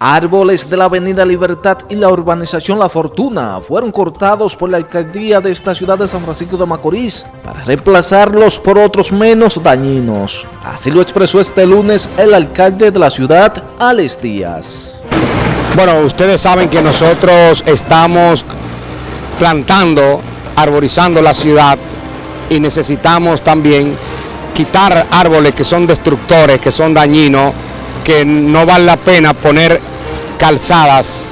Árboles de la Avenida Libertad y la urbanización La Fortuna fueron cortados por la alcaldía de esta ciudad de San Francisco de Macorís para reemplazarlos por otros menos dañinos. Así lo expresó este lunes el alcalde de la ciudad, Alex Díaz. Bueno, ustedes saben que nosotros estamos plantando, arborizando la ciudad y necesitamos también quitar árboles que son destructores, que son dañinos, que no vale la pena poner calzadas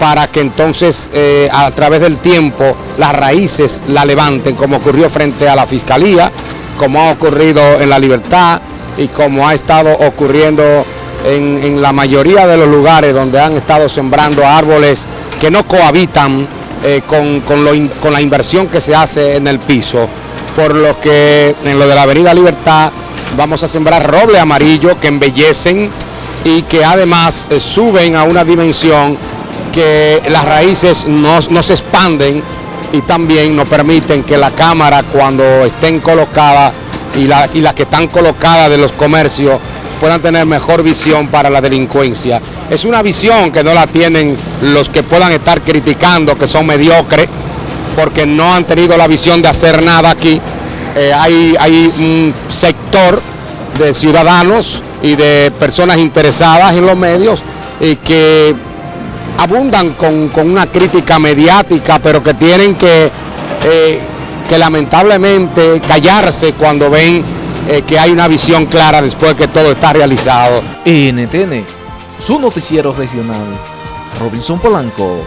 para que entonces eh, a través del tiempo las raíces la levanten, como ocurrió frente a la Fiscalía, como ha ocurrido en La Libertad y como ha estado ocurriendo en, la mayoría de los lugares donde han estado sembrando árboles que no cohabitan eh, con, con la inversión que se hace en el piso, por lo que en lo de la Avenida Libertad vamos a sembrar roble amarillo que embellecen y que además eh, suben a una dimensión que las raíces no, se expanden y también nos permiten que la cámara cuando estén colocadas y, la, y las que están colocadas de los comercios puedan tener mejor visión para la delincuencia. Es una visión que no la tienen los que puedan estar criticando, que son mediocres, porque no han tenido la visión de hacer nada aquí. Eh, hay un sector de ciudadanos y de personas interesadas en los medios y que abundan con, una crítica mediática, pero que tienen que, eh, que lamentablemente callarse cuando ven eh, que hay una visión clara después que todo está realizado. NTN, su noticiero regional, Robinson Polanco.